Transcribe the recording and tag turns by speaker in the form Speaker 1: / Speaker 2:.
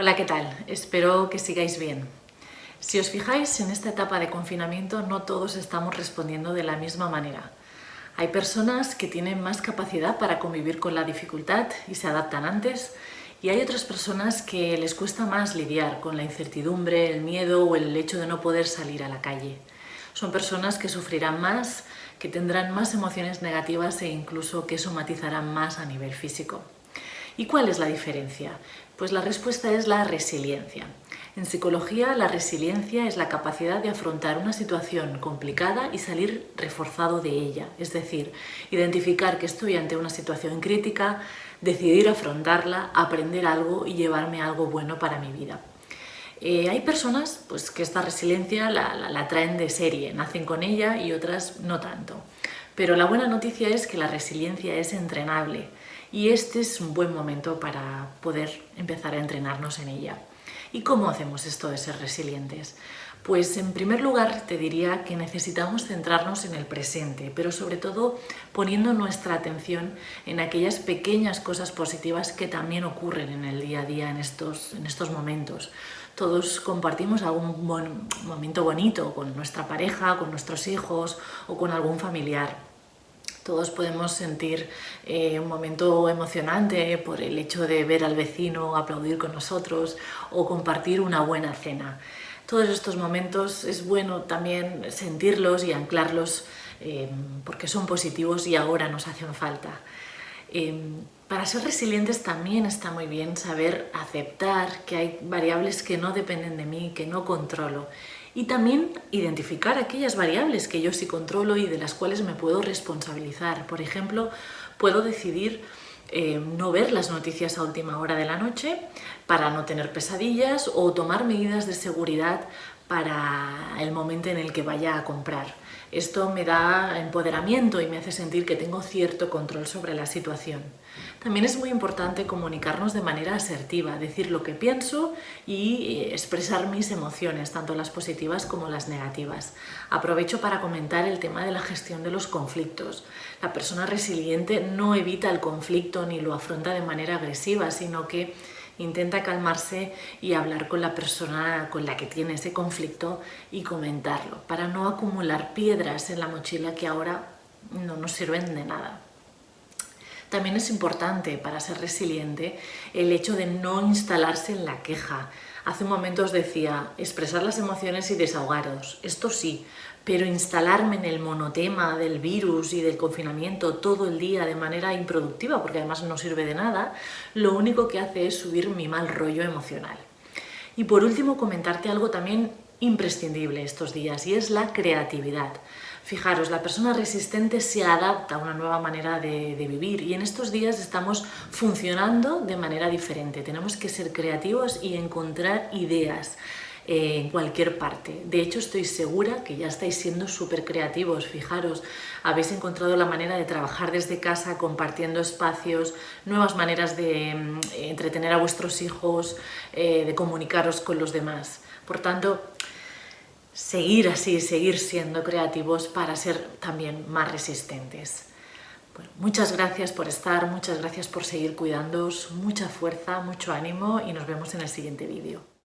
Speaker 1: Hola, ¿qué tal? Espero que sigáis bien. Si os fijáis, en esta etapa de confinamiento no todos estamos respondiendo de la misma manera. Hay personas que tienen más capacidad para convivir con la dificultad y se adaptan antes, y hay otras personas que les cuesta más lidiar con la incertidumbre, el miedo o el hecho de no poder salir a la calle. Son personas que sufrirán más, que tendrán más emociones negativas e incluso que somatizarán más a nivel físico. ¿Y cuál es la diferencia? Pues la respuesta es la resiliencia. En psicología, la resiliencia es la capacidad de afrontar una situación complicada y salir reforzado de ella, es decir, identificar que estoy ante una situación crítica, decidir afrontarla, aprender algo y llevarme algo bueno para mi vida. Eh, hay personas pues, que esta resiliencia la, la traen de serie, nacen con ella y otras no tanto. Pero la buena noticia es que la resiliencia es entrenable y este es un buen momento para poder empezar a entrenarnos en ella. ¿Y cómo hacemos esto de ser resilientes? Pues en primer lugar te diría que necesitamos centrarnos en el presente, pero sobre todo poniendo nuestra atención en aquellas pequeñas cosas positivas que también ocurren en el día a día en estos, en estos momentos. Todos compartimos algún momento bonito con nuestra pareja, con nuestros hijos o con algún familiar. Todos podemos sentir eh, un momento emocionante por el hecho de ver al vecino aplaudir con nosotros o compartir una buena cena. Todos estos momentos es bueno también sentirlos y anclarlos eh, porque son positivos y ahora nos hacen falta. Eh, para ser resilientes también está muy bien saber aceptar que hay variables que no dependen de mí, que no controlo y también identificar aquellas variables que yo sí controlo y de las cuales me puedo responsabilizar. Por ejemplo, puedo decidir eh, no ver las noticias a última hora de la noche para no tener pesadillas o tomar medidas de seguridad para el momento en el que vaya a comprar. Esto me da empoderamiento y me hace sentir que tengo cierto control sobre la situación. También es muy importante comunicarnos de manera asertiva, decir lo que pienso y eh, expresar mis emociones, tanto las positivas como las negativas. Aprovecho para comentar el tema de la gestión de los conflictos. La persona resiliente no evita el conflicto ni lo afronta de manera agresiva, sino que intenta calmarse y hablar con la persona con la que tiene ese conflicto y comentarlo, para no acumular piedras en la mochila que ahora no nos sirven de nada. También es importante para ser resiliente el hecho de no instalarse en la queja. Hace un momento os decía, expresar las emociones y desahogaros, esto sí, pero instalarme en el monotema del virus y del confinamiento todo el día de manera improductiva, porque además no sirve de nada, lo único que hace es subir mi mal rollo emocional. Y por último, comentarte algo también imprescindible estos días y es la creatividad. Fijaros, la persona resistente se adapta a una nueva manera de, vivir y en estos días estamos funcionando de manera diferente. Tenemos que ser creativos y encontrar ideas en cualquier parte. De hecho, estoy segura que ya estáis siendo súper creativos. Fijaros, habéis encontrado la manera de trabajar desde casa, compartiendo espacios, nuevas maneras de mm, entretener a vuestros hijos, eh, de comunicaros con los demás. Por tanto, seguir así, seguir siendo creativos para ser también más resistentes. muchas gracias por estar, muchas gracias por seguir cuidándoos, mucha fuerza, mucho ánimo y nos vemos en el siguiente vídeo.